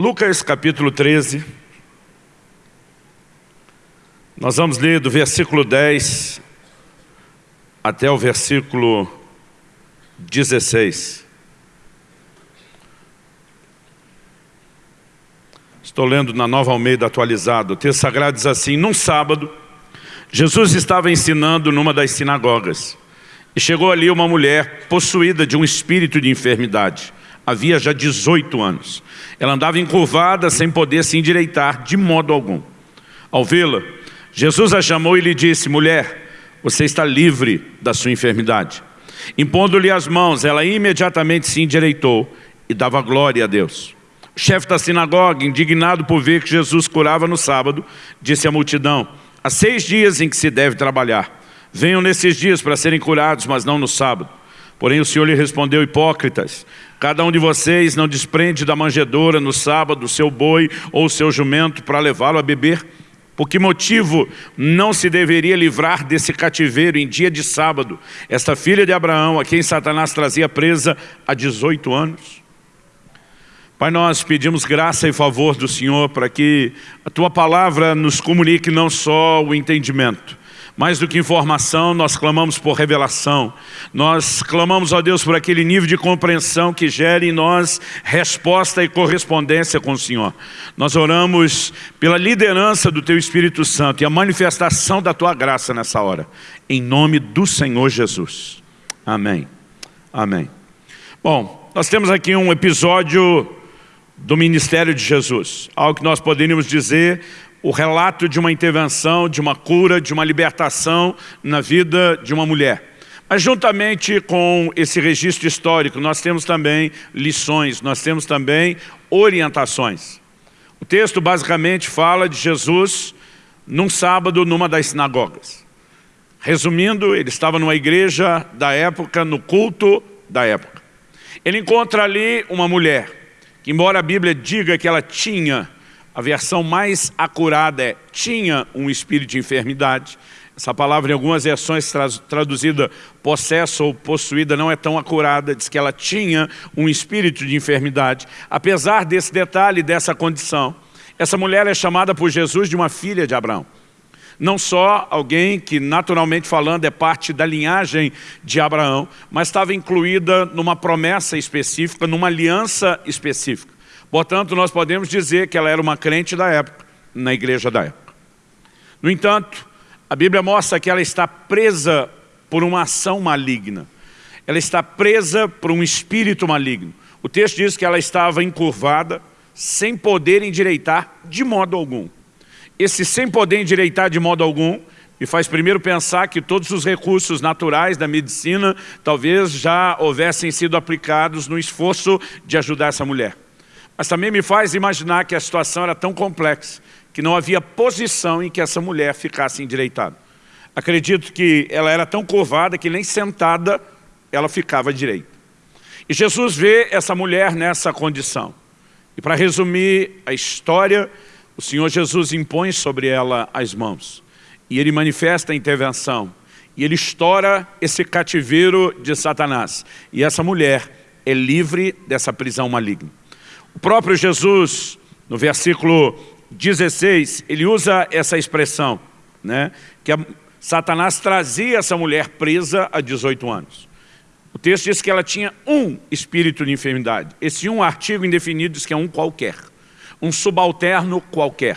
Lucas capítulo 13. Nós vamos ler do versículo 10 até o versículo 16. Estou lendo na Nova Almeida atualizado. O texto sagrado diz assim, num sábado, Jesus estava ensinando numa das sinagogas. E chegou ali uma mulher possuída de um espírito de enfermidade. Havia já 18 anos. Ela andava encurvada sem poder se endireitar de modo algum. Ao vê-la, Jesus a chamou e lhe disse, mulher, você está livre da sua enfermidade. Impondo-lhe as mãos, ela imediatamente se endireitou e dava glória a Deus. O chefe da sinagoga, indignado por ver que Jesus curava no sábado, disse à multidão, há seis dias em que se deve trabalhar. Venham nesses dias para serem curados, mas não no sábado. Porém o Senhor lhe respondeu, hipócritas, cada um de vocês não desprende da manjedoura no sábado o seu boi ou o seu jumento para levá-lo a beber? Por que motivo não se deveria livrar desse cativeiro em dia de sábado, esta filha de Abraão, a quem Satanás trazia presa há 18 anos? Pai, nós pedimos graça e favor do Senhor para que a Tua palavra nos comunique não só o entendimento, mais do que informação, nós clamamos por revelação. Nós clamamos a Deus por aquele nível de compreensão que gere em nós resposta e correspondência com o Senhor. Nós oramos pela liderança do Teu Espírito Santo e a manifestação da Tua graça nessa hora. Em nome do Senhor Jesus. Amém. Amém. Bom, nós temos aqui um episódio do ministério de Jesus. Algo que nós poderíamos dizer o relato de uma intervenção, de uma cura, de uma libertação na vida de uma mulher. Mas juntamente com esse registro histórico, nós temos também lições, nós temos também orientações. O texto basicamente fala de Jesus num sábado numa das sinagogas. Resumindo, ele estava numa igreja da época, no culto da época. Ele encontra ali uma mulher, que embora a Bíblia diga que ela tinha a versão mais acurada é tinha um espírito de enfermidade. Essa palavra em algumas versões traduzida possesso ou possuída não é tão acurada, diz que ela tinha um espírito de enfermidade. Apesar desse detalhe, dessa condição, essa mulher é chamada por Jesus de uma filha de Abraão. Não só alguém que naturalmente falando é parte da linhagem de Abraão, mas estava incluída numa promessa específica, numa aliança específica. Portanto, nós podemos dizer que ela era uma crente da época, na igreja da época. No entanto, a Bíblia mostra que ela está presa por uma ação maligna. Ela está presa por um espírito maligno. O texto diz que ela estava encurvada, sem poder endireitar de modo algum. Esse sem poder endireitar de modo algum me faz primeiro pensar que todos os recursos naturais da medicina talvez já houvessem sido aplicados no esforço de ajudar essa mulher. Mas também me faz imaginar que a situação era tão complexa que não havia posição em que essa mulher ficasse endireitada. Acredito que ela era tão curvada que nem sentada ela ficava direita. E Jesus vê essa mulher nessa condição. E para resumir a história, o Senhor Jesus impõe sobre ela as mãos. E Ele manifesta a intervenção. E Ele estoura esse cativeiro de Satanás. E essa mulher é livre dessa prisão maligna. O próprio Jesus, no versículo 16, ele usa essa expressão, né, que a, Satanás trazia essa mulher presa há 18 anos. O texto diz que ela tinha um espírito de enfermidade. Esse um artigo indefinido diz que é um qualquer, um subalterno qualquer.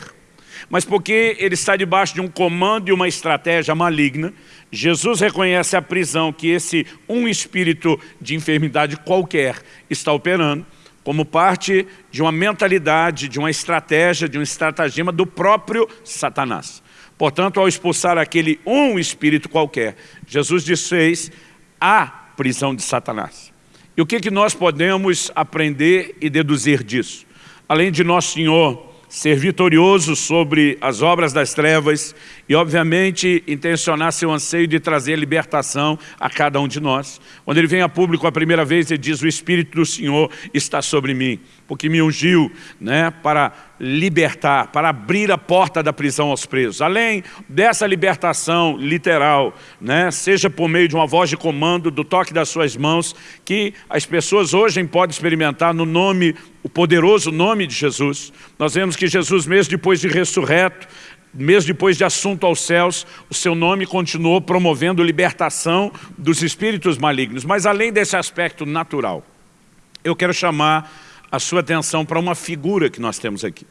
Mas porque ele está debaixo de um comando e uma estratégia maligna, Jesus reconhece a prisão que esse um espírito de enfermidade qualquer está operando como parte de uma mentalidade, de uma estratégia, de um estratagema do próprio Satanás. Portanto, ao expulsar aquele um espírito qualquer, Jesus desfez a prisão de Satanás. E o que, que nós podemos aprender e deduzir disso? Além de nosso Senhor ser vitorioso sobre as obras das trevas e, obviamente, intencionar seu anseio de trazer libertação a cada um de nós. Quando ele vem a público a primeira vez, ele diz, o Espírito do Senhor está sobre mim, porque me ungiu né, para libertar, para abrir a porta da prisão aos presos. Além dessa libertação literal, né, seja por meio de uma voz de comando, do toque das suas mãos, que as pessoas hoje podem experimentar no nome, o poderoso nome de Jesus. Nós vemos que Jesus, mesmo depois de ressurreto, mesmo depois de assunto aos céus, o seu nome continuou promovendo libertação dos espíritos malignos. Mas além desse aspecto natural, eu quero chamar a sua atenção para uma figura que nós temos aqui.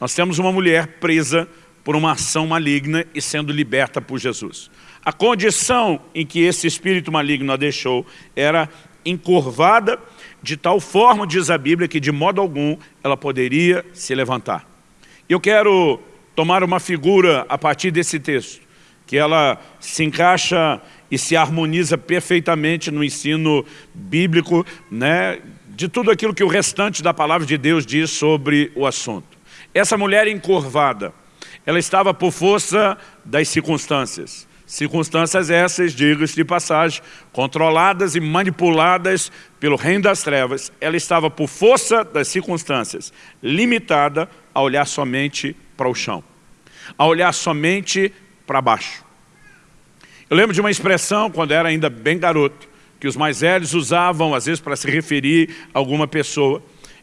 Nós temos uma mulher presa por uma ação maligna e sendo liberta por Jesus. A condição em que esse espírito maligno a deixou era encurvada de tal forma, diz a Bíblia, que de modo algum ela poderia se levantar. Eu quero tomar uma figura a partir desse texto, que ela se encaixa e se harmoniza perfeitamente no ensino bíblico, né, de tudo aquilo que o restante da palavra de Deus diz sobre o assunto. Essa mulher encurvada, ela estava por força das circunstâncias. Circunstâncias essas, digo-se de passagem, controladas e manipuladas pelo reino das trevas. Ela estava por força das circunstâncias, limitada a olhar somente para o chão, a olhar somente para baixo. Eu lembro de uma expressão, quando era ainda bem garoto, que os mais velhos usavam, às vezes, para se referir a alguma pessoa.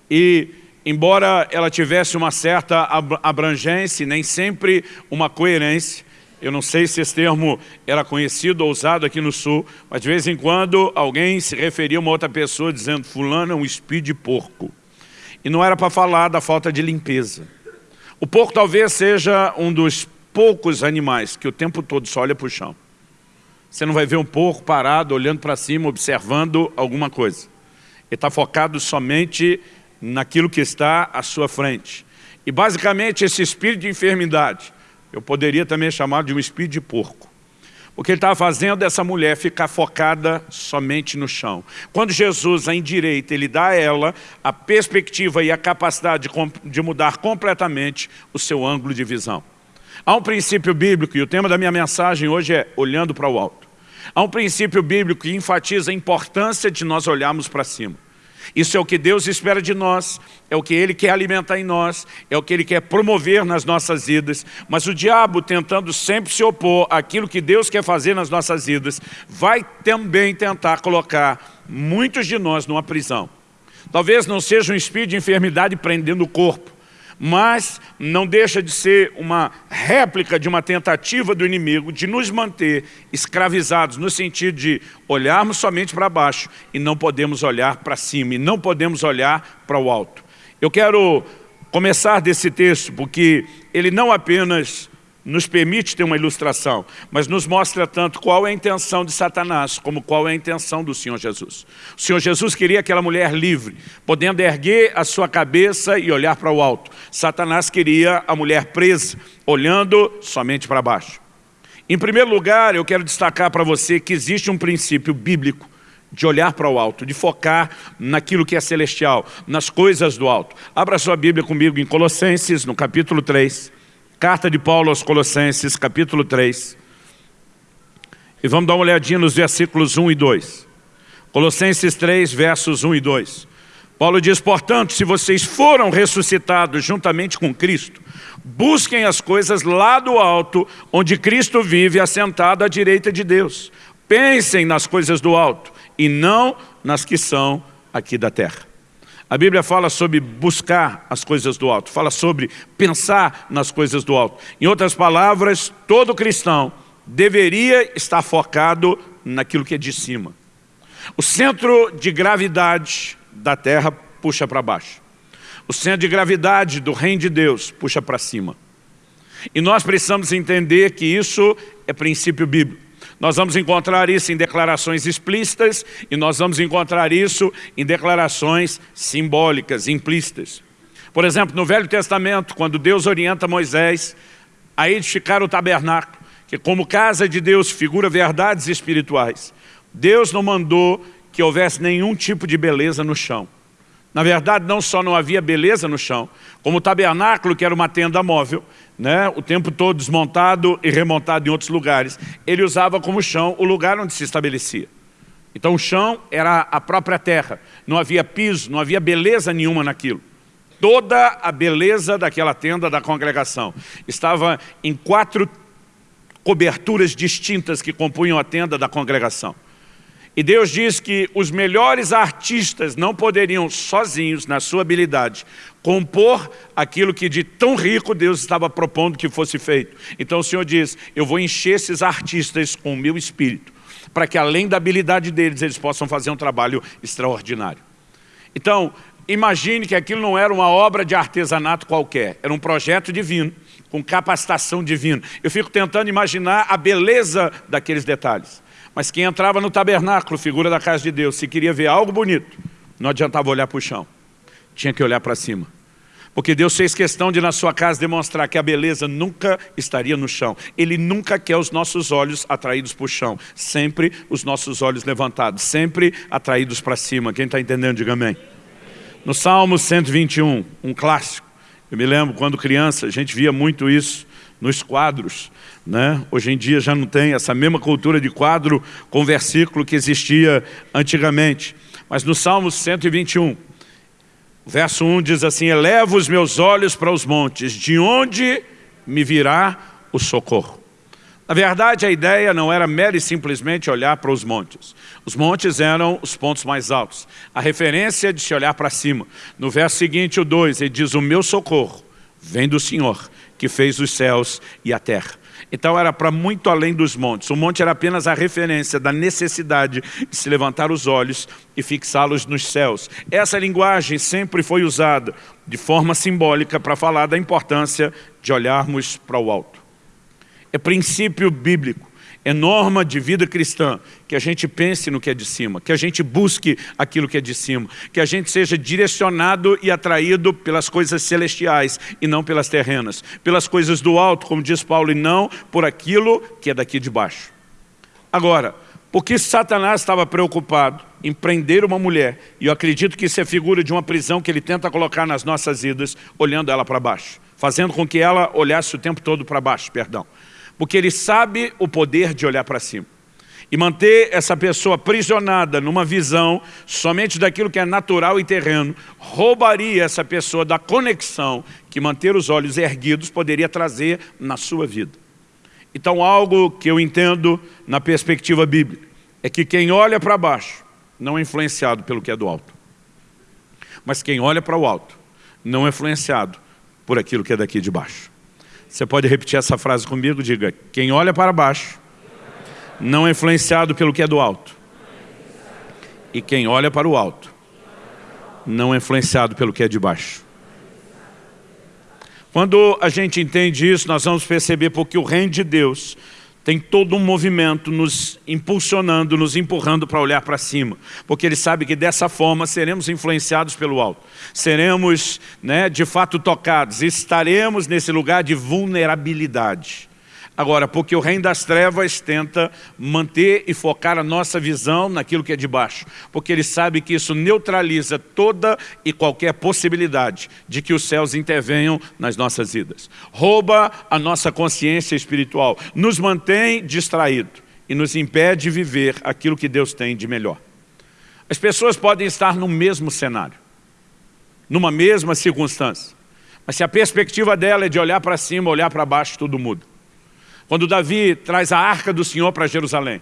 E, embora ela tivesse uma certa abrangência, nem sempre uma coerência, eu não sei se esse termo era conhecido ou usado aqui no Sul, mas de vez em quando alguém se referia a uma outra pessoa dizendo fulano é um espírito de porco. E não era para falar da falta de limpeza. O porco talvez seja um dos poucos animais que o tempo todo só olha para o chão. Você não vai ver um porco parado, olhando para cima, observando alguma coisa. Ele está focado somente naquilo que está à sua frente. E basicamente esse espírito de enfermidade, eu poderia também chamar de um espírito de porco. Porque ele estava fazendo essa mulher ficar focada somente no chão. Quando Jesus a endireita, ele dá a ela a perspectiva e a capacidade de, de mudar completamente o seu ângulo de visão. Há um princípio bíblico, e o tema da minha mensagem hoje é olhando para o alto. Há um princípio bíblico que enfatiza a importância de nós olharmos para cima. Isso é o que Deus espera de nós, é o que Ele quer alimentar em nós, é o que Ele quer promover nas nossas vidas. Mas o diabo, tentando sempre se opor àquilo que Deus quer fazer nas nossas vidas, vai também tentar colocar muitos de nós numa prisão. Talvez não seja um espírito de enfermidade prendendo o corpo, mas não deixa de ser uma réplica de uma tentativa do inimigo de nos manter escravizados, no sentido de olharmos somente para baixo e não podemos olhar para cima, e não podemos olhar para o alto. Eu quero começar desse texto, porque ele não apenas nos permite ter uma ilustração, mas nos mostra tanto qual é a intenção de Satanás, como qual é a intenção do Senhor Jesus. O Senhor Jesus queria aquela mulher livre, podendo erguer a sua cabeça e olhar para o alto. Satanás queria a mulher presa, olhando somente para baixo. Em primeiro lugar, eu quero destacar para você que existe um princípio bíblico de olhar para o alto, de focar naquilo que é celestial, nas coisas do alto. Abra sua Bíblia comigo em Colossenses, no capítulo 3. Carta de Paulo aos Colossenses, capítulo 3. E vamos dar uma olhadinha nos versículos 1 e 2. Colossenses 3, versos 1 e 2. Paulo diz, portanto, se vocês foram ressuscitados juntamente com Cristo, busquem as coisas lá do alto, onde Cristo vive assentado à direita de Deus. Pensem nas coisas do alto e não nas que são aqui da terra. A Bíblia fala sobre buscar as coisas do alto, fala sobre pensar nas coisas do alto. Em outras palavras, todo cristão deveria estar focado naquilo que é de cima. O centro de gravidade da terra puxa para baixo. O centro de gravidade do reino de Deus puxa para cima. E nós precisamos entender que isso é princípio bíblico. Nós vamos encontrar isso em declarações explícitas e nós vamos encontrar isso em declarações simbólicas, implícitas. Por exemplo, no Velho Testamento, quando Deus orienta Moisés a edificar o tabernáculo, que como casa de Deus figura verdades espirituais, Deus não mandou que houvesse nenhum tipo de beleza no chão. Na verdade, não só não havia beleza no chão, como o tabernáculo, que era uma tenda móvel, né, o tempo todo desmontado e remontado em outros lugares, ele usava como chão o lugar onde se estabelecia. Então o chão era a própria terra, não havia piso, não havia beleza nenhuma naquilo. toda a beleza daquela tenda da congregação. Estava em quatro coberturas distintas que compunham a tenda da congregação. E Deus diz que os melhores artistas não poderiam sozinhos, na sua habilidade, compor aquilo que de tão rico Deus estava propondo que fosse feito. Então o Senhor diz, eu vou encher esses artistas com o meu espírito, para que além da habilidade deles, eles possam fazer um trabalho extraordinário. Então, imagine que aquilo não era uma obra de artesanato qualquer, era um projeto divino, com capacitação divina. Eu fico tentando imaginar a beleza daqueles detalhes. Mas quem entrava no tabernáculo, figura da casa de Deus, se queria ver algo bonito, não adiantava olhar para o chão. Tinha que olhar para cima. Porque Deus fez questão de na sua casa demonstrar que a beleza nunca estaria no chão. Ele nunca quer os nossos olhos atraídos para o chão. Sempre os nossos olhos levantados. Sempre atraídos para cima. Quem está entendendo, diga amém. No Salmo 121, um clássico. Eu me lembro quando criança, a gente via muito isso nos quadros. Né? Hoje em dia já não tem essa mesma cultura de quadro com versículo que existia antigamente. Mas no Salmo 121, verso 1 diz assim, Eleva os meus olhos para os montes, de onde me virá o socorro? Na verdade, a ideia não era mera e simplesmente olhar para os montes. Os montes eram os pontos mais altos. A referência de se olhar para cima. No verso seguinte, o 2, ele diz, o meu socorro vem do Senhor, que fez os céus e a terra. Então era para muito além dos montes. O monte era apenas a referência da necessidade de se levantar os olhos e fixá-los nos céus. Essa linguagem sempre foi usada de forma simbólica para falar da importância de olharmos para o alto. É princípio bíblico é norma de vida cristã que a gente pense no que é de cima, que a gente busque aquilo que é de cima, que a gente seja direcionado e atraído pelas coisas celestiais e não pelas terrenas, pelas coisas do alto, como diz Paulo, e não por aquilo que é daqui de baixo. Agora, por que Satanás estava preocupado em prender uma mulher, e eu acredito que isso é figura de uma prisão que ele tenta colocar nas nossas vidas, olhando ela para baixo, fazendo com que ela olhasse o tempo todo para baixo, perdão porque ele sabe o poder de olhar para cima. E manter essa pessoa aprisionada numa visão somente daquilo que é natural e terreno, roubaria essa pessoa da conexão que manter os olhos erguidos poderia trazer na sua vida. Então algo que eu entendo na perspectiva bíblica é que quem olha para baixo não é influenciado pelo que é do alto. Mas quem olha para o alto não é influenciado por aquilo que é daqui de baixo. Você pode repetir essa frase comigo? Diga, quem olha para baixo não é influenciado pelo que é do alto. E quem olha para o alto não é influenciado pelo que é de baixo. Quando a gente entende isso, nós vamos perceber porque o reino de Deus tem todo um movimento nos impulsionando, nos empurrando para olhar para cima, porque ele sabe que dessa forma seremos influenciados pelo alto, seremos né, de fato tocados, estaremos nesse lugar de vulnerabilidade. Agora, porque o reino das trevas tenta manter e focar a nossa visão naquilo que é de baixo. Porque ele sabe que isso neutraliza toda e qualquer possibilidade de que os céus intervenham nas nossas vidas. Rouba a nossa consciência espiritual, nos mantém distraídos e nos impede de viver aquilo que Deus tem de melhor. As pessoas podem estar no mesmo cenário, numa mesma circunstância. Mas se a perspectiva dela é de olhar para cima, olhar para baixo, tudo muda. Quando Davi traz a arca do Senhor para Jerusalém,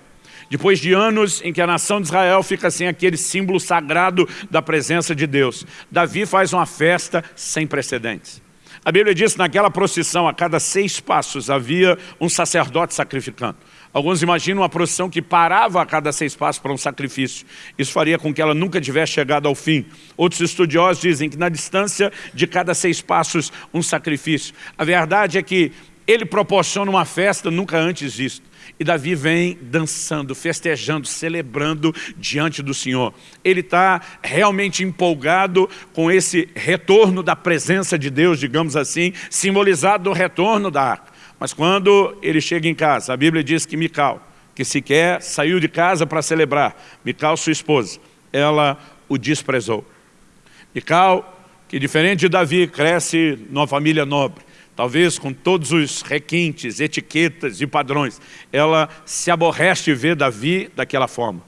depois de anos em que a nação de Israel fica sem aquele símbolo sagrado da presença de Deus, Davi faz uma festa sem precedentes. A Bíblia diz que naquela procissão, a cada seis passos, havia um sacerdote sacrificando. Alguns imaginam uma procissão que parava a cada seis passos para um sacrifício. Isso faria com que ela nunca tivesse chegado ao fim. Outros estudiosos dizem que na distância de cada seis passos, um sacrifício. A verdade é que ele proporciona uma festa nunca antes vista. E Davi vem dançando, festejando, celebrando diante do Senhor. Ele está realmente empolgado com esse retorno da presença de Deus, digamos assim, simbolizado no retorno da arca. Mas quando ele chega em casa, a Bíblia diz que Mical, que sequer saiu de casa para celebrar, Mical, sua esposa, ela o desprezou. Mical, que diferente de Davi, cresce numa família nobre, talvez com todos os requintes, etiquetas e padrões, ela se aborrece de ver Davi daquela forma.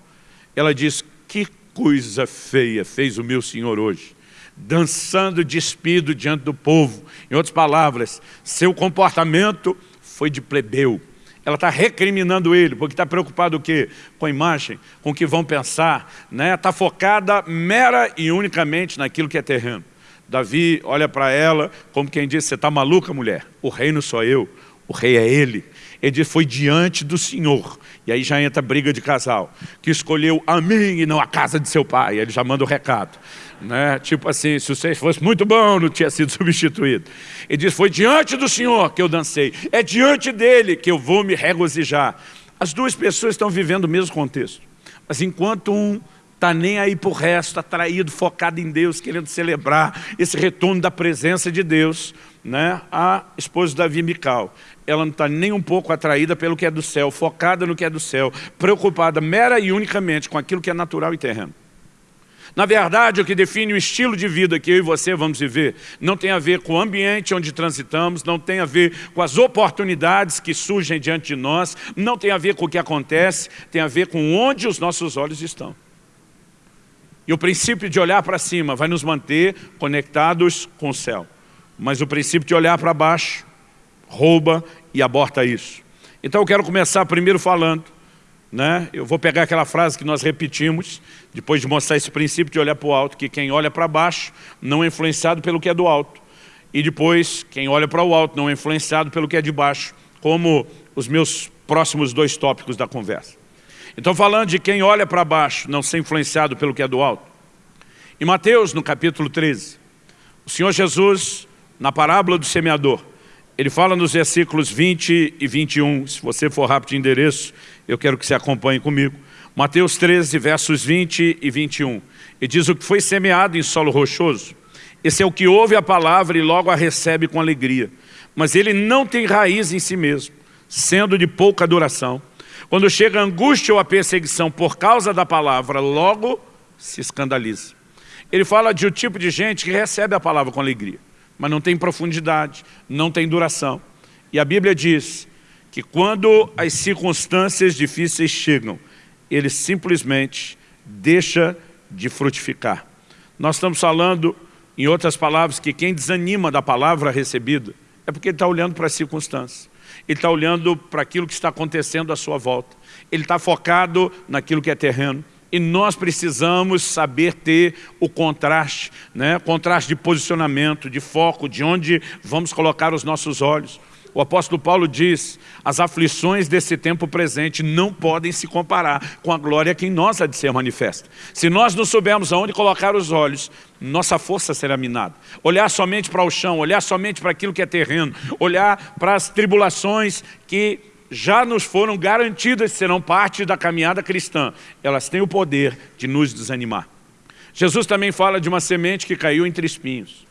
Ela diz, que coisa feia fez o meu Senhor hoje. dançando despido diante do povo. Em outras palavras, seu comportamento foi de plebeu. Ela está recriminando ele, porque está preocupado o quê? Com a imagem, com o que vão pensar. Está né? Tá focada mera e unicamente naquilo que é terreno. Davi olha para ela como quem diz, você está maluca, mulher? O reino sou eu, o rei é ele. Ele diz, foi diante do Senhor. E aí já entra a briga de casal, que escolheu a mim e não a casa de seu pai. Ele já manda o recado. Né? Tipo assim, se você fosse muito bom, não tinha sido substituído. Ele diz, foi diante do Senhor que eu dancei. É diante dele que eu vou me regozijar. As duas pessoas estão vivendo o mesmo contexto. Mas enquanto um está nem aí para o resto, atraído, focado em Deus, querendo celebrar esse retorno da presença de Deus, né? a esposa de Davi Mical, ela não está nem um pouco atraída pelo que é do céu, focada no que é do céu, preocupada mera e unicamente com aquilo que é natural e terreno. Na verdade, o que define o estilo de vida que eu e você vamos viver não tem a ver com o ambiente onde transitamos, não tem a ver com as oportunidades que surgem diante de nós, não tem a ver com o que acontece, tem a ver com onde os nossos olhos estão. E o princípio de olhar para cima vai nos manter conectados com o céu. Mas o princípio de olhar para baixo rouba e aborta isso. Então eu quero começar primeiro falando, né? eu vou pegar aquela frase que nós repetimos, depois de mostrar esse princípio de olhar para o alto, que quem olha para baixo não é influenciado pelo que é do alto. E depois, quem olha para o alto não é influenciado pelo que é de baixo, como os meus próximos dois tópicos da conversa. Então, falando de quem olha para baixo, não ser influenciado pelo que é do alto. Em Mateus, no capítulo 13, o Senhor Jesus, na parábola do semeador, ele fala nos versículos 20 e 21, se você for rápido de endereço, eu quero que você acompanhe comigo. Mateus 13, versos 20 e 21. E diz o que foi semeado em solo rochoso. Esse é o que ouve a palavra e logo a recebe com alegria. Mas ele não tem raiz em si mesmo, sendo de pouca duração. Quando chega a angústia ou a perseguição por causa da palavra, logo se escandaliza. Ele fala de um tipo de gente que recebe a palavra com alegria, mas não tem profundidade, não tem duração. E a Bíblia diz que quando as circunstâncias difíceis chegam, ele simplesmente deixa de frutificar. Nós estamos falando, em outras palavras, que quem desanima da palavra recebida é porque ele está olhando para as circunstâncias ele está olhando para aquilo que está acontecendo à sua volta. Ele está focado naquilo que é terreno. E nós precisamos saber ter o contraste, né? contraste de posicionamento, de foco, de onde vamos colocar os nossos olhos. O apóstolo Paulo diz, as aflições desse tempo presente não podem se comparar com a glória que em nós há de ser manifesta. Se nós não soubermos aonde colocar os olhos, nossa força será minada. Olhar somente para o chão, olhar somente para aquilo que é terreno, olhar para as tribulações que já nos foram garantidas serão parte da caminhada cristã. Elas têm o poder de nos desanimar. Jesus também fala de uma semente que caiu entre espinhos.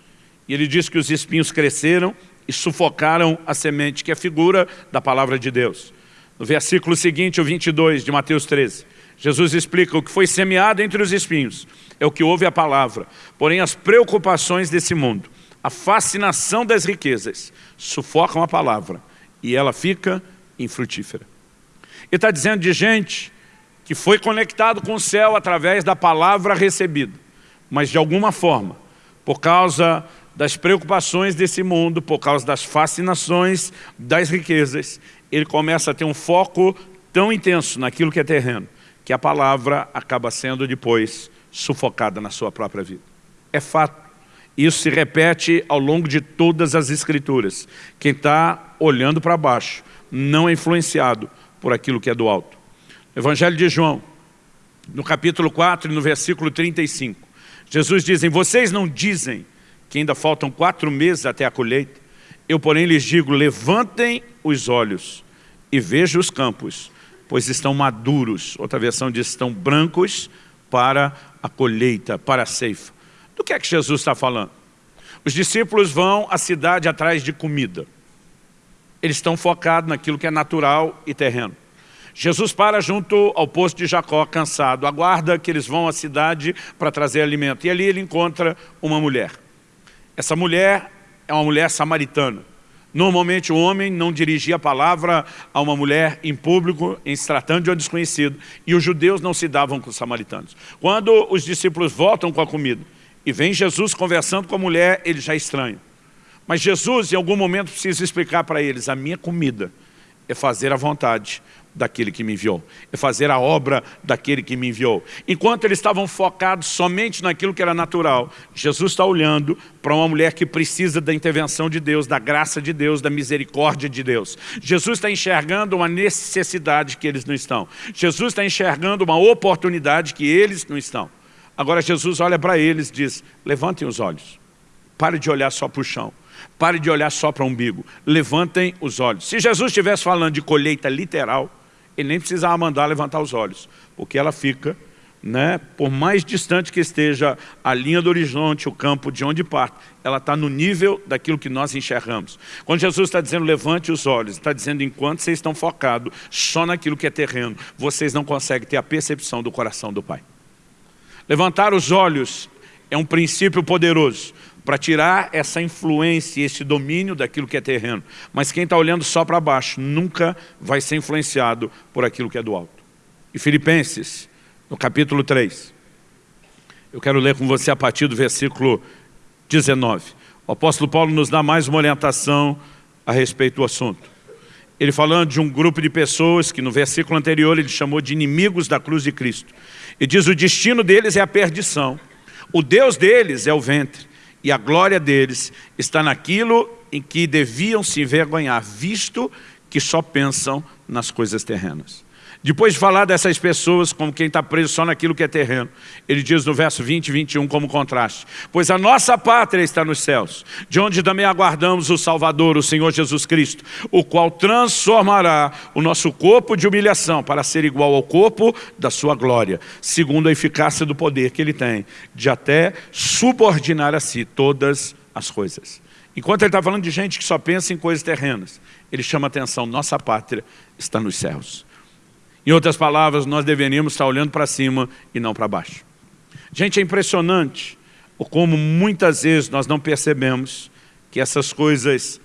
E ele diz que os espinhos cresceram e sufocaram a semente, que é figura da palavra de Deus. No versículo seguinte, o 22 de Mateus 13, Jesus explica o que foi semeado entre os espinhos, é o que ouve a palavra, porém as preocupações desse mundo, a fascinação das riquezas, sufocam a palavra e ela fica infrutífera. Ele está dizendo de gente que foi conectado com o céu através da palavra recebida, mas de alguma forma, por causa das preocupações desse mundo, por causa das fascinações das riquezas, ele começa a ter um foco tão intenso naquilo que é terreno, que a palavra acaba sendo depois sufocada na sua própria vida. É fato. Isso se repete ao longo de todas as escrituras. Quem está olhando para baixo não é influenciado por aquilo que é do alto. Evangelho de João, no capítulo 4 e no versículo 35, Jesus diz, vocês não dizem que ainda faltam quatro meses até a colheita, eu porém lhes digo, levantem os olhos e vejam os campos, pois estão maduros, outra versão diz, estão brancos para a colheita, para a ceifa. Do que é que Jesus está falando? Os discípulos vão à cidade atrás de comida. Eles estão focados naquilo que é natural e terreno. Jesus para junto ao posto de Jacó, cansado, aguarda que eles vão à cidade para trazer alimento. E ali ele encontra uma mulher. Essa mulher é uma mulher samaritana. Normalmente o homem não dirigia a palavra a uma mulher em público, em se tratando de um desconhecido. E os judeus não se davam com os samaritanos. Quando os discípulos voltam com a comida, e vem Jesus conversando com a mulher, ele já é estranha. Mas Jesus, em algum momento, precisa explicar para eles, a minha comida é fazer a vontade daquele que me enviou, é fazer a obra daquele que me enviou. Enquanto eles estavam focados somente naquilo que era natural, Jesus está olhando para uma mulher que precisa da intervenção de Deus, da graça de Deus, da misericórdia de Deus. Jesus está enxergando uma necessidade que eles não estão. Jesus está enxergando uma oportunidade que eles não estão. Agora Jesus olha para eles e diz, levantem os olhos, pare de olhar só para o chão. Pare de olhar só para o umbigo. Levantem os olhos. Se Jesus estivesse falando de colheita literal, ele nem precisava mandar levantar os olhos, porque ela fica, né, por mais distante que esteja a linha do horizonte, o campo de onde parte, ela está no nível daquilo que nós enxergamos. Quando Jesus está dizendo levante os olhos, está dizendo enquanto vocês estão focados só naquilo que é terreno, vocês não conseguem ter a percepção do coração do Pai. Levantar os olhos é um princípio poderoso para tirar essa influência, esse domínio daquilo que é terreno. Mas quem está olhando só para baixo nunca vai ser influenciado por aquilo que é do alto. E Filipenses, no capítulo 3, eu quero ler com você a partir do versículo 19. O apóstolo Paulo nos dá mais uma orientação a respeito do assunto. Ele falando de um grupo de pessoas que no versículo anterior ele chamou de inimigos da cruz de Cristo. E diz o destino deles é a perdição. O Deus deles é o ventre e a glória deles está naquilo em que deviam se envergonhar, visto que só pensam nas coisas terrenas. Depois de falar dessas pessoas como quem está preso só naquilo que é terreno, ele diz no verso 20 e 21 como contraste, pois a nossa pátria está nos céus, de onde também aguardamos o Salvador, o Senhor Jesus Cristo, o qual transformará o nosso corpo de humilhação para ser igual ao corpo da sua glória, segundo a eficácia do poder que ele tem, de até subordinar a si todas as coisas. Enquanto ele está falando de gente que só pensa em coisas terrenas, ele chama atenção, nossa pátria está nos céus. Em outras palavras, nós deveríamos estar olhando para cima e não para baixo. Gente, é impressionante como muitas vezes nós não percebemos que essas coisas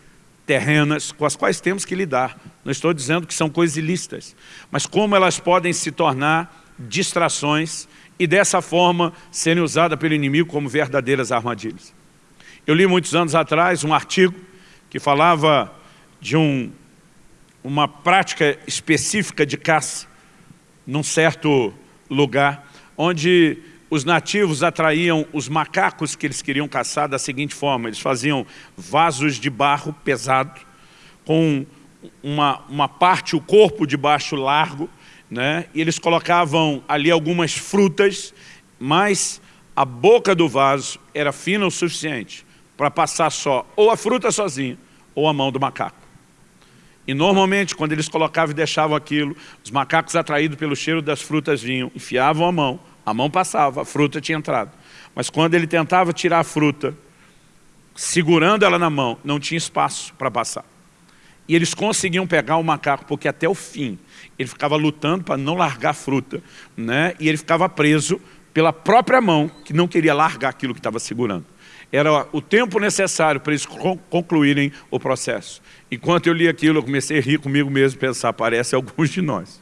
terrenas com as quais temos que lidar, não estou dizendo que são coisas ilícitas, mas como elas podem se tornar distrações e dessa forma serem usadas pelo inimigo como verdadeiras armadilhas. Eu li muitos anos atrás um artigo que falava de um, uma prática específica de caça num certo lugar, onde os nativos atraíam os macacos que eles queriam caçar da seguinte forma, eles faziam vasos de barro pesado, com uma, uma parte, o corpo de baixo largo, né? e eles colocavam ali algumas frutas, mas a boca do vaso era fina o suficiente para passar só ou a fruta sozinha ou a mão do macaco. E normalmente, quando eles colocavam e deixavam aquilo, os macacos atraídos pelo cheiro das frutas vinham, enfiavam a mão, a mão passava, a fruta tinha entrado. Mas quando ele tentava tirar a fruta, segurando ela na mão, não tinha espaço para passar. E eles conseguiam pegar o macaco, porque até o fim, ele ficava lutando para não largar a fruta, né? e ele ficava preso pela própria mão, que não queria largar aquilo que estava segurando. Era o tempo necessário para eles concluírem o processo. Enquanto eu li aquilo, eu comecei a rir comigo mesmo, pensar, parece alguns de nós,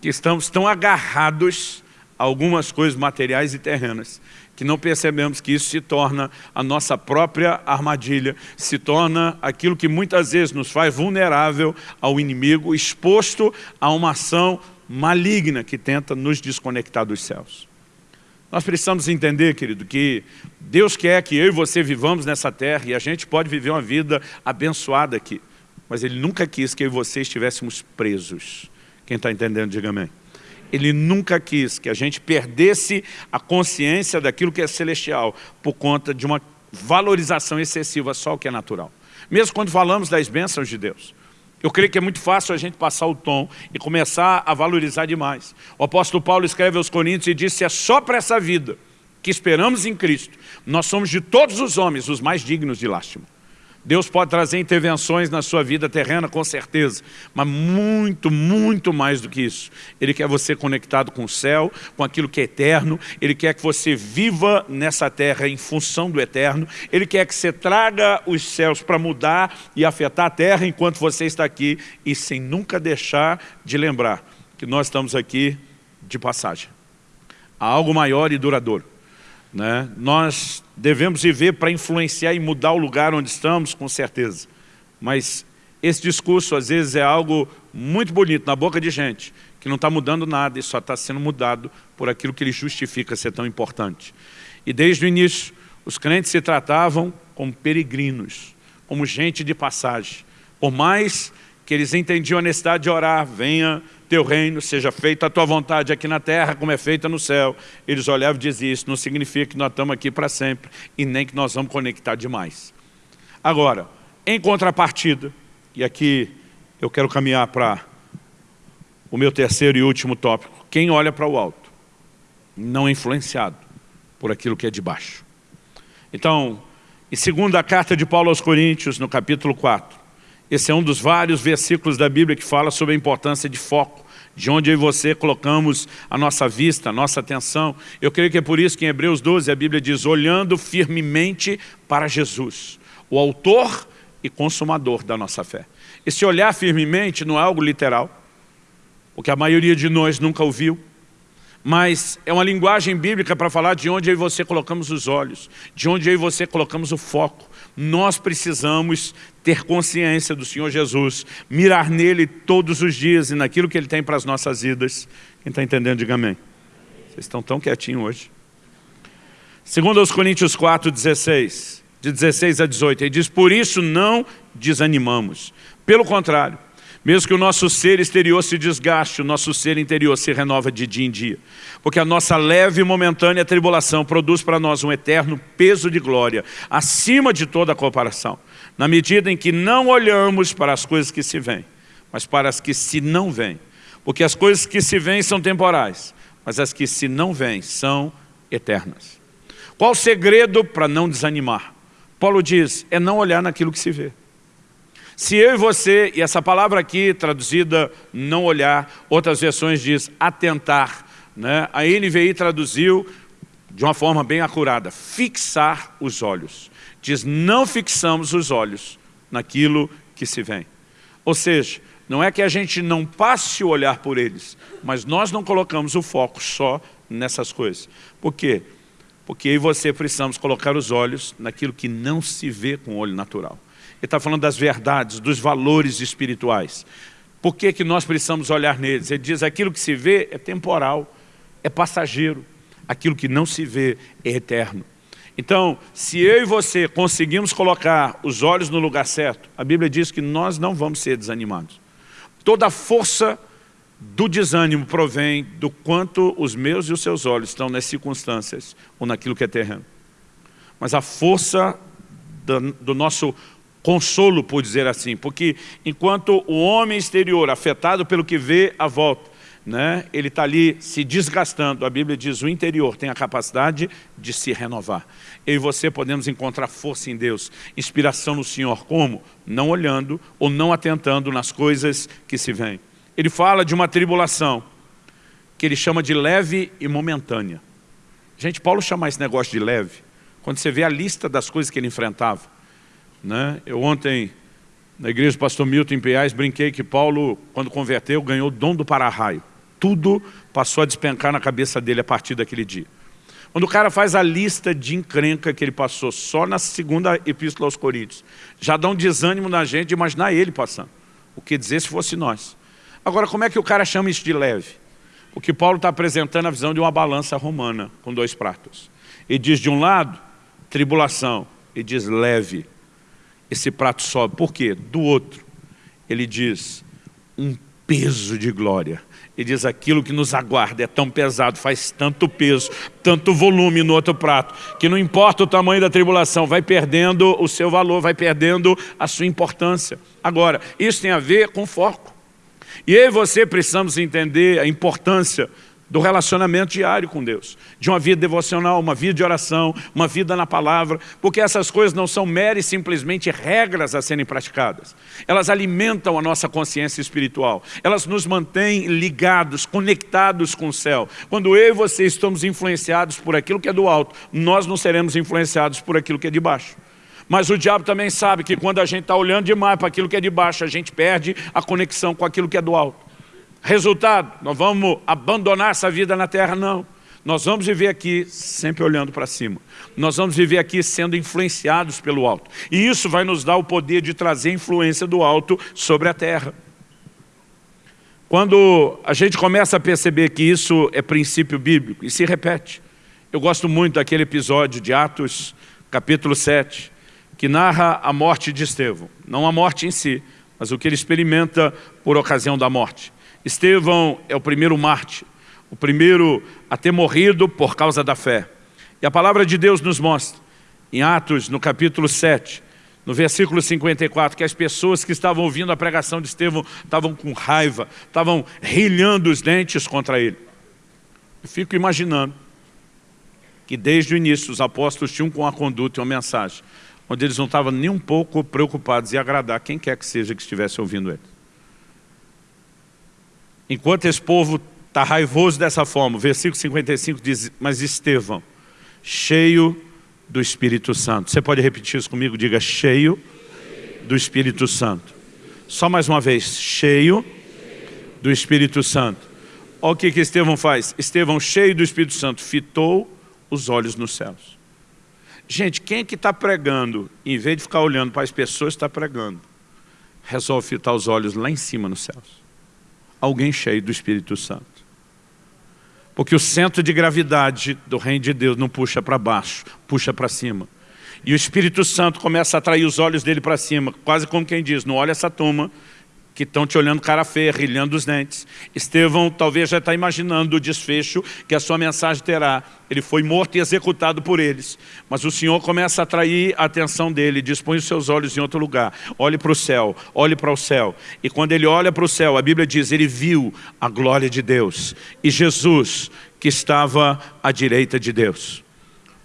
que estamos tão agarrados a algumas coisas materiais e terrenas, que não percebemos que isso se torna a nossa própria armadilha, se torna aquilo que muitas vezes nos faz vulnerável ao inimigo, exposto a uma ação maligna que tenta nos desconectar dos céus. Nós precisamos entender, querido, que Deus quer que eu e você vivamos nessa terra e a gente pode viver uma vida abençoada aqui. Mas Ele nunca quis que eu e você estivéssemos presos. Quem está entendendo, diga amém. Ele nunca quis que a gente perdesse a consciência daquilo que é celestial por conta de uma valorização excessiva só o que é natural. Mesmo quando falamos das bênçãos de Deus. Eu creio que é muito fácil a gente passar o tom e começar a valorizar demais. O apóstolo Paulo escreve aos Coríntios e disse, é só para essa vida que esperamos em Cristo, nós somos de todos os homens os mais dignos de lástima. Deus pode trazer intervenções na sua vida terrena, com certeza, mas muito, muito mais do que isso. Ele quer você conectado com o céu, com aquilo que é eterno, Ele quer que você viva nessa terra em função do eterno, Ele quer que você traga os céus para mudar e afetar a terra enquanto você está aqui e sem nunca deixar de lembrar que nós estamos aqui de passagem. Há algo maior e duradouro. Né? Nós devemos viver para influenciar e mudar o lugar onde estamos, com certeza. Mas esse discurso, às vezes, é algo muito bonito na boca de gente, que não está mudando nada e só está sendo mudado por aquilo que ele justifica ser tão importante. E desde o início, os crentes se tratavam como peregrinos, como gente de passagem. Por mais que eles entendiam a necessidade de orar, venha teu reino, seja feita a tua vontade aqui na terra como é feita no céu. Eles olhavam e diziam, isso não significa que nós estamos aqui para sempre e nem que nós vamos conectar demais. Agora, em contrapartida, e aqui eu quero caminhar para o meu terceiro e último tópico, quem olha para o alto, não é influenciado por aquilo que é de baixo. Então, em segunda carta de Paulo aos Coríntios, no capítulo 4, esse é um dos vários versículos da Bíblia que fala sobre a importância de foco, de onde eu e você colocamos a nossa vista, a nossa atenção. Eu creio que é por isso que em Hebreus 12 a Bíblia diz, olhando firmemente para Jesus, o autor e consumador da nossa fé. Esse olhar firmemente não é algo literal, porque a maioria de nós nunca ouviu, mas é uma linguagem bíblica para falar de onde eu e você colocamos os olhos, de onde eu e você colocamos o foco. Nós precisamos ter consciência do Senhor Jesus, mirar nele todos os dias e naquilo que ele tem para as nossas vidas. Quem está entendendo, diga amém. Vocês estão tão quietinhos hoje. Segundo aos Coríntios 4, 16, de 16 a 18, ele diz, por isso não desanimamos. Pelo contrário, mesmo que o nosso ser exterior se desgaste, o nosso ser interior se renova de dia em dia. Porque a nossa leve e momentânea tribulação produz para nós um eterno peso de glória, acima de toda a comparação. Na medida em que não olhamos para as coisas que se vêm, mas para as que se não vêm. Porque as coisas que se vêm são temporais, mas as que se não vêm são eternas. Qual o segredo para não desanimar? Paulo diz, é não olhar naquilo que se vê. Se eu e você, e essa palavra aqui traduzida não olhar, outras versões diz atentar, né? a NVI traduziu de uma forma bem acurada, fixar os olhos. Diz, não fixamos os olhos naquilo que se vem. Ou seja, não é que a gente não passe o olhar por eles, mas nós não colocamos o foco só nessas coisas. Por quê? Porque eu e você precisamos colocar os olhos naquilo que não se vê com o olho natural. Está falando das verdades, dos valores espirituais. Por que, que nós precisamos olhar neles? Ele diz, aquilo que se vê é temporal, é passageiro. Aquilo que não se vê é eterno. Então, se eu e você conseguimos colocar os olhos no lugar certo, a Bíblia diz que nós não vamos ser desanimados. Toda a força do desânimo provém do quanto os meus e os seus olhos estão nas circunstâncias ou naquilo que é terreno. Mas a força do, do nosso consolo, por dizer assim, porque enquanto o homem exterior, afetado pelo que vê à volta, né, ele está ali se desgastando, a Bíblia diz, o interior tem a capacidade de se renovar. Eu e você podemos encontrar força em Deus, inspiração no Senhor, como? Não olhando ou não atentando nas coisas que se vêm. Ele fala de uma tribulação, que ele chama de leve e momentânea. Gente, Paulo chama esse negócio de leve, quando você vê a lista das coisas que ele enfrentava. Né? Eu ontem, na igreja do pastor Milton em Piais, brinquei que Paulo, quando converteu, ganhou o dom do para-raio. Tudo passou a despencar na cabeça dele a partir daquele dia. Quando o cara faz a lista de encrenca que ele passou só na segunda epístola aos Coríntios, já dá um desânimo na gente de imaginar ele passando. O que dizer se fosse nós. Agora, como é que o cara chama isso de leve? O que Paulo está apresentando a visão de uma balança romana, com dois pratos. Ele diz de um lado, tribulação, e diz leve, esse prato sobe. Por quê? Do outro, ele diz, um peso de glória. Ele diz, aquilo que nos aguarda é tão pesado, faz tanto peso, tanto volume no outro prato, que não importa o tamanho da tribulação, vai perdendo o seu valor, vai perdendo a sua importância. Agora, isso tem a ver com foco. E eu e você precisamos entender a importância do relacionamento diário com Deus, de uma vida devocional, uma vida de oração, uma vida na palavra, porque essas coisas não são meras simplesmente regras a serem praticadas. Elas alimentam a nossa consciência espiritual, elas nos mantêm ligados, conectados com o céu. Quando eu e você estamos influenciados por aquilo que é do alto, nós não seremos influenciados por aquilo que é de baixo. Mas o diabo também sabe que quando a gente está olhando demais para aquilo que é de baixo, a gente perde a conexão com aquilo que é do alto. Resultado, nós vamos abandonar essa vida na terra? Não. Nós vamos viver aqui sempre olhando para cima. Nós vamos viver aqui sendo influenciados pelo alto. E isso vai nos dar o poder de trazer influência do alto sobre a terra. Quando a gente começa a perceber que isso é princípio bíblico, e se repete. Eu gosto muito daquele episódio de Atos, capítulo 7, que narra a morte de Estevão. Não a morte em si, mas o que ele experimenta por ocasião da morte. Estevão é o primeiro mártir, o primeiro a ter morrido por causa da fé. E a palavra de Deus nos mostra, em Atos, no capítulo 7, no versículo 54, que as pessoas que estavam ouvindo a pregação de Estevão estavam com raiva, estavam rilhando os dentes contra ele. Eu fico imaginando que desde o início os apóstolos tinham com a conduta e uma mensagem, onde eles não estavam nem um pouco preocupados em agradar quem quer que seja que estivesse ouvindo eles. Enquanto esse povo está raivoso dessa forma, o versículo 55 diz, mas Estevão, cheio do Espírito Santo. Você pode repetir isso comigo? Diga, cheio do Espírito Santo. Só mais uma vez, cheio do Espírito Santo. Olha o que, que Estevão faz. Estevão, cheio do Espírito Santo, fitou os olhos nos céus. Gente, quem é que está pregando, em vez de ficar olhando para as pessoas está pregando, resolve fitar os olhos lá em cima nos céus? Alguém cheio do Espírito Santo. Porque o centro de gravidade do reino de Deus não puxa para baixo, puxa para cima. E o Espírito Santo começa a atrair os olhos dele para cima, quase como quem diz, não olha essa turma, que estão te olhando cara feia, rilhando os dentes. Estevão talvez já está imaginando o desfecho que a sua mensagem terá. Ele foi morto e executado por eles. Mas o Senhor começa a atrair a atenção dele, dispõe os seus olhos em outro lugar. Olhe para o céu, olhe para o céu. E quando ele olha para o céu, a Bíblia diz, ele viu a glória de Deus. E Jesus, que estava à direita de Deus.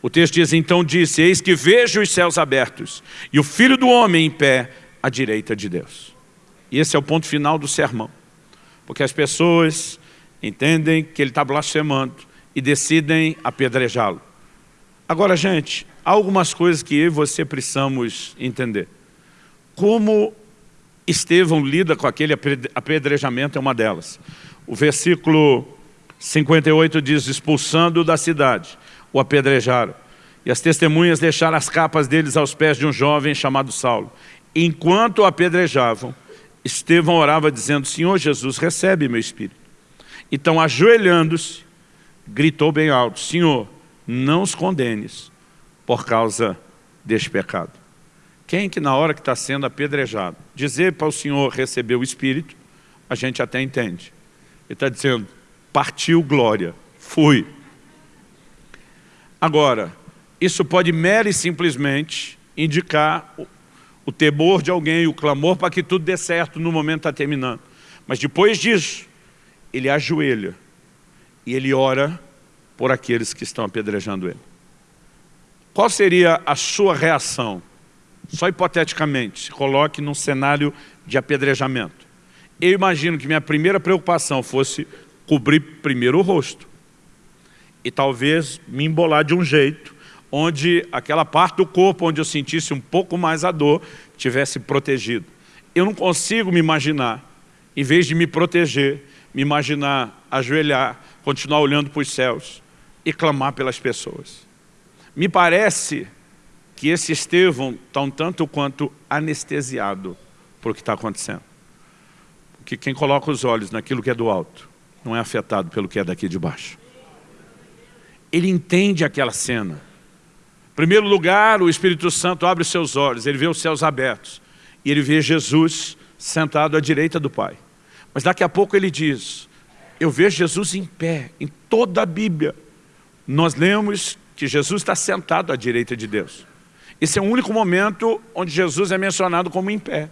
O texto diz, então disse, eis que vejo os céus abertos, e o Filho do Homem em pé à direita de Deus. E esse é o ponto final do sermão. Porque as pessoas entendem que ele está blasfemando e decidem apedrejá-lo. Agora, gente, há algumas coisas que eu e você precisamos entender. Como Estevão lida com aquele apedrejamento é uma delas. O versículo 58 diz, expulsando da cidade, o apedrejaram. E as testemunhas deixaram as capas deles aos pés de um jovem chamado Saulo. Enquanto o apedrejavam, Estevão orava dizendo, Senhor Jesus, recebe meu espírito. Então, ajoelhando-se, gritou bem alto, Senhor, não os condenes por causa deste pecado. Quem que na hora que está sendo apedrejado, dizer para o Senhor receber o Espírito, a gente até entende. Ele está dizendo, partiu glória, fui. Agora, isso pode mera e simplesmente indicar o temor de alguém, o clamor para que tudo dê certo no momento está terminando. Mas depois disso, ele ajoelha e ele ora por aqueles que estão apedrejando ele. Qual seria a sua reação? Só hipoteticamente, se coloque num cenário de apedrejamento. Eu imagino que minha primeira preocupação fosse cobrir primeiro o rosto. E talvez me embolar de um jeito onde aquela parte do corpo onde eu sentisse um pouco mais a dor, tivesse protegido. Eu não consigo me imaginar, em vez de me proteger, me imaginar ajoelhar, continuar olhando para os céus e clamar pelas pessoas. Me parece que esse Estevão está um tanto quanto anestesiado por o que está acontecendo. Porque quem coloca os olhos naquilo que é do alto, não é afetado pelo que é daqui de baixo. Ele entende aquela cena primeiro lugar, o Espírito Santo abre os seus olhos, ele vê os céus abertos. E ele vê Jesus sentado à direita do Pai. Mas daqui a pouco ele diz, eu vejo Jesus em pé, em toda a Bíblia. Nós lemos que Jesus está sentado à direita de Deus. Esse é o único momento onde Jesus é mencionado como em pé.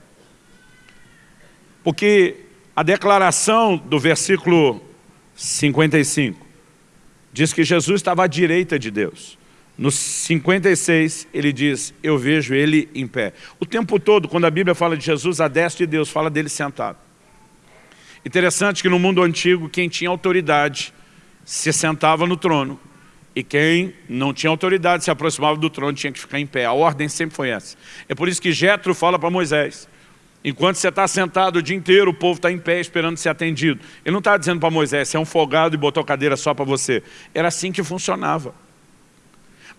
Porque a declaração do versículo 55 diz que Jesus estava à direita de Deus. No 56, ele diz, eu vejo ele em pé. O tempo todo, quando a Bíblia fala de Jesus, a destra de Deus fala dele sentado. Interessante que no mundo antigo, quem tinha autoridade se sentava no trono. E quem não tinha autoridade se aproximava do trono tinha que ficar em pé. A ordem sempre foi essa. É por isso que Jetro fala para Moisés, Enquanto você está sentado o dia inteiro, o povo está em pé esperando ser atendido. Ele não está dizendo para Moisés, você é um folgado e botou cadeira só para você. Era assim que funcionava.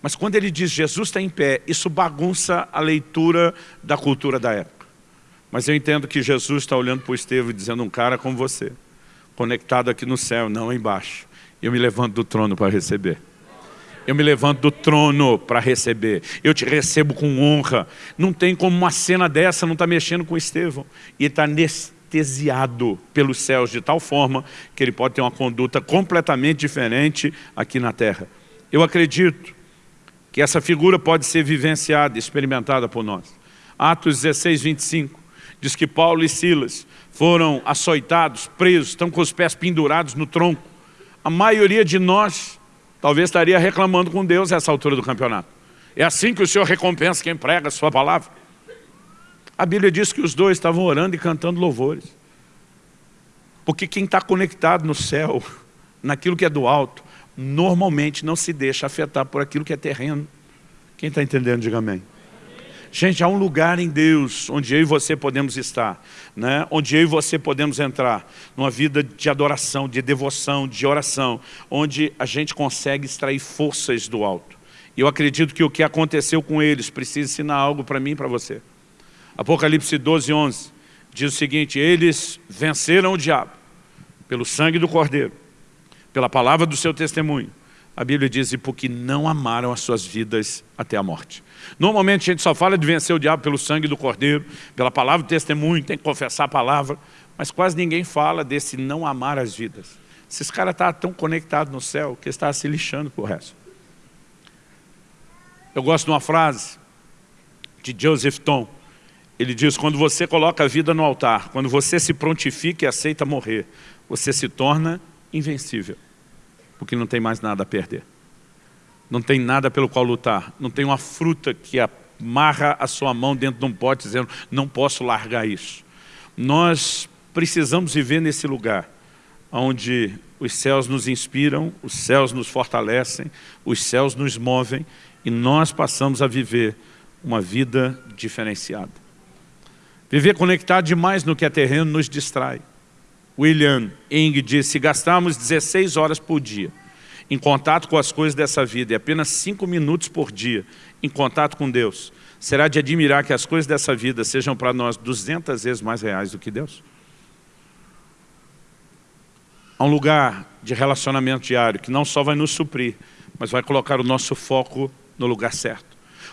Mas quando ele diz Jesus está em pé, isso bagunça a leitura da cultura da época. Mas eu entendo que Jesus está olhando para o Estevão e dizendo um cara como você, conectado aqui no céu, não embaixo. Eu me levanto do trono para receber. Eu me levanto do trono para receber. Eu te recebo com honra. Não tem como uma cena dessa não estar tá mexendo com Estevão. E está anestesiado pelos céus de tal forma que ele pode ter uma conduta completamente diferente aqui na terra. Eu acredito que essa figura pode ser vivenciada, experimentada por nós. Atos 16, 25, diz que Paulo e Silas foram açoitados, presos, estão com os pés pendurados no tronco. A maioria de nós talvez estaria reclamando com Deus essa altura do campeonato. É assim que o Senhor recompensa quem prega a sua palavra. A Bíblia diz que os dois estavam orando e cantando louvores. Porque quem está conectado no céu, naquilo que é do alto, normalmente não se deixa afetar por aquilo que é terreno. Quem está entendendo, diga amém. Gente, há um lugar em Deus onde eu e você podemos estar, né? onde eu e você podemos entrar numa vida de adoração, de devoção, de oração, onde a gente consegue extrair forças do alto. E eu acredito que o que aconteceu com eles precisa ensinar algo para mim e para você. Apocalipse 12, 11 diz o seguinte, eles venceram o diabo pelo sangue do Cordeiro, pela palavra do seu testemunho. A Bíblia diz, e porque não amaram as suas vidas até a morte. Normalmente a gente só fala de vencer o diabo pelo sangue do Cordeiro, pela palavra do testemunho, tem que confessar a palavra, mas quase ninguém fala desse não amar as vidas. Esses caras estão tão conectados no céu que está se lixando por resto. Eu gosto de uma frase de Joseph Tom. Ele diz, quando você coloca a vida no altar, quando você se prontifica e aceita morrer, você se torna invencível, porque não tem mais nada a perder não tem nada pelo qual lutar, não tem uma fruta que amarra a sua mão dentro de um pote dizendo, não posso largar isso. Nós precisamos viver nesse lugar, onde os céus nos inspiram, os céus nos fortalecem, os céus nos movem e nós passamos a viver uma vida diferenciada. Viver conectado demais no que é terreno nos distrai. William Ing disse, se gastarmos 16 horas por dia em contato com as coisas dessa vida, e apenas cinco minutos por dia em contato com Deus, será de admirar que as coisas dessa vida sejam para nós 200 vezes mais reais do que Deus? Há um lugar de relacionamento diário que não só vai nos suprir, mas vai colocar o nosso foco no lugar certo.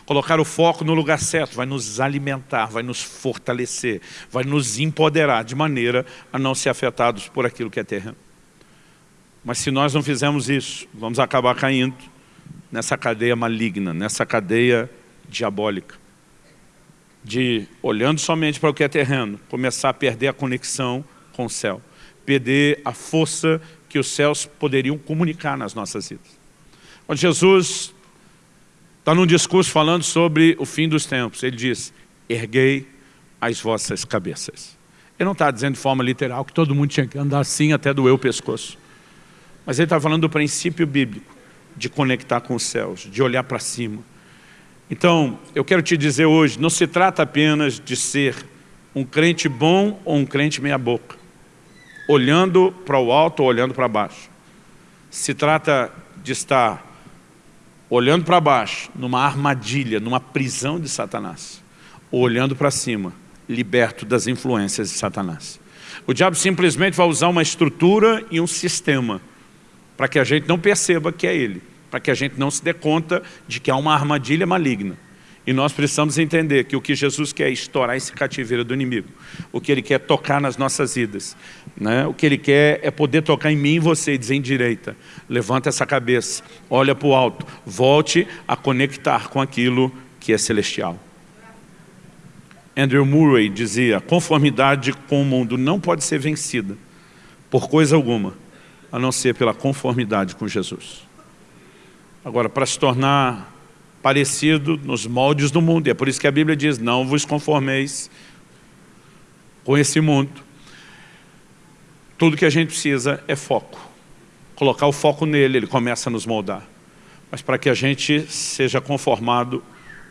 Colocar o foco no lugar certo vai nos alimentar, vai nos fortalecer, vai nos empoderar de maneira a não ser afetados por aquilo que é terreno. Mas se nós não fizermos isso, vamos acabar caindo nessa cadeia maligna, nessa cadeia diabólica. De, olhando somente para o que é terreno, começar a perder a conexão com o céu. Perder a força que os céus poderiam comunicar nas nossas vidas. Quando Jesus está num discurso falando sobre o fim dos tempos, ele diz, erguei as vossas cabeças. Ele não está dizendo de forma literal que todo mundo tinha que andar assim até doer o pescoço. Mas ele está falando do princípio bíblico, de conectar com os céus, de olhar para cima. Então, eu quero te dizer hoje, não se trata apenas de ser um crente bom ou um crente meia boca, olhando para o alto ou olhando para baixo. Se trata de estar olhando para baixo, numa armadilha, numa prisão de Satanás, ou olhando para cima, liberto das influências de Satanás. O diabo simplesmente vai usar uma estrutura e um sistema para que a gente não perceba que é ele, para que a gente não se dê conta de que há uma armadilha maligna. E nós precisamos entender que o que Jesus quer é estourar esse cativeiro do inimigo. O que Ele quer é tocar nas nossas vidas. Né? O que Ele quer é poder tocar em mim e você e dizer em direita. Levanta essa cabeça, olha para o alto, volte a conectar com aquilo que é celestial. Andrew Murray dizia, conformidade com o mundo não pode ser vencida por coisa alguma, a não ser pela conformidade com Jesus. Agora, para se tornar parecido nos moldes do mundo, e é por isso que a Bíblia diz, não vos conformeis com esse mundo. Tudo que a gente precisa é foco. Colocar o foco nele, ele começa a nos moldar. Mas para que a gente seja conformado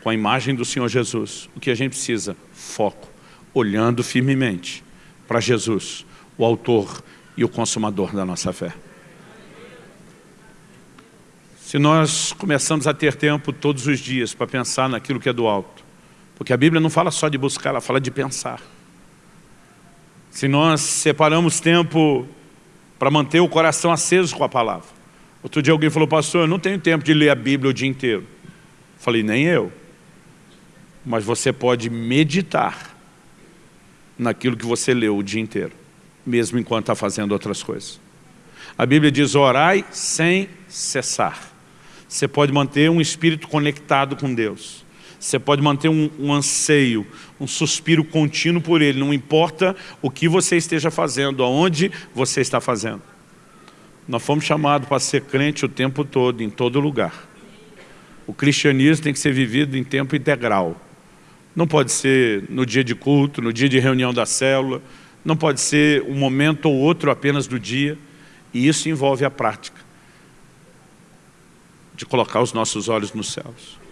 com a imagem do Senhor Jesus, o que a gente precisa? Foco. olhando firmemente para Jesus, o autor e o consumador da nossa fé. Se nós começamos a ter tempo todos os dias para pensar naquilo que é do alto, porque a Bíblia não fala só de buscar, ela fala de pensar. Se nós separamos tempo para manter o coração aceso com a palavra. Outro dia alguém falou, pastor, eu não tenho tempo de ler a Bíblia o dia inteiro. Falei, nem eu. Mas você pode meditar naquilo que você leu o dia inteiro, mesmo enquanto está fazendo outras coisas. A Bíblia diz, orai sem cessar. Você pode manter um espírito conectado com Deus. Você pode manter um, um, anseio, um suspiro contínuo por Ele, não importa o que você esteja fazendo, aonde você está fazendo. Nós fomos chamados para ser crente o tempo todo, em todo lugar. O cristianismo tem que ser vivido em tempo integral. Não pode ser no dia de culto, no dia de reunião da célula, não pode ser um momento ou outro apenas do dia, e isso envolve a prática de colocar os nossos olhos nos céus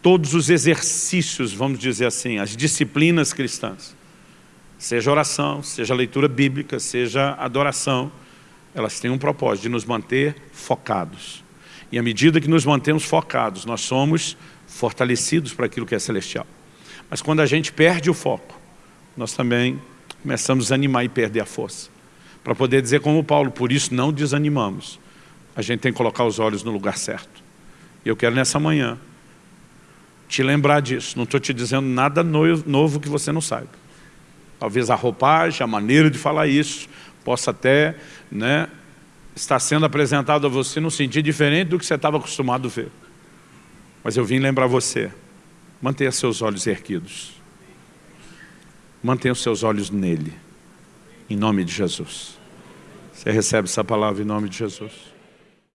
todos os exercícios, vamos dizer assim, as disciplinas cristãs, seja oração, seja leitura bíblica, seja adoração, elas têm um propósito de nos manter focados. E à medida que nos mantemos focados, nós somos fortalecidos para aquilo que é celestial. Mas quando a gente perde o foco, nós também começamos a desanimar e perder a força. Para poder dizer como Paulo, por isso não desanimamos. A gente tem que colocar os olhos no lugar certo. E eu quero nessa manhã te lembrar disso. Não estou te dizendo nada novo que você não saiba. Talvez a roupagem, a maneira de falar isso, possa até né, estar sendo apresentado a você num sentido diferente do que você estava acostumado a ver. Mas eu vim lembrar você, mantenha seus olhos erguidos. Mantenha os seus olhos nele, em nome de Jesus. Você recebe essa palavra em nome de Jesus.